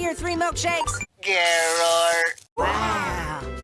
your three milkshakes? Geralt. Wow.